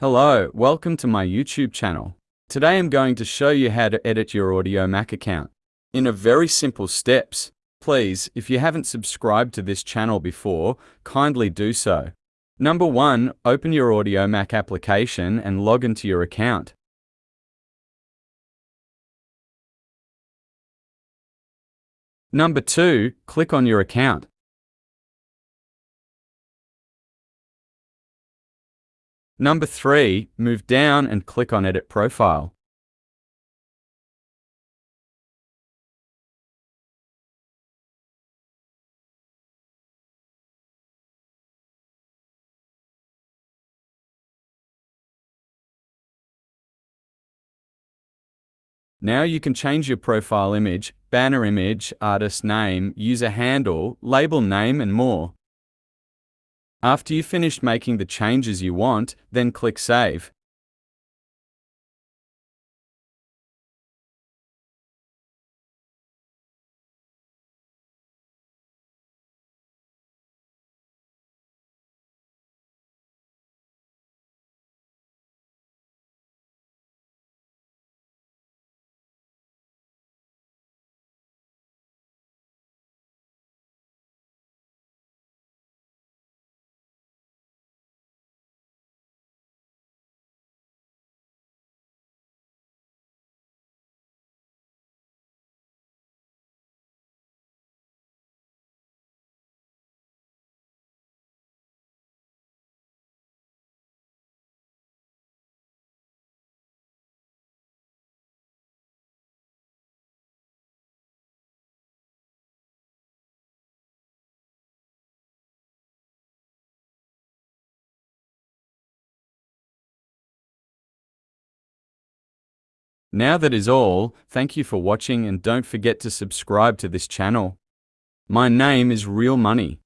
Hello, welcome to my YouTube channel. Today I'm going to show you how to edit your Audiomack account in a very simple steps. Please, if you haven't subscribed to this channel before, kindly do so. Number 1. Open your Audiomack application and log into your account. Number 2. Click on your account. Number 3. Move down and click on Edit Profile. Now you can change your profile image, banner image, artist name, user handle, label name and more. After you've finished making the changes you want, then click Save. Now that is all, thank you for watching and don't forget to subscribe to this channel. My name is Real Money.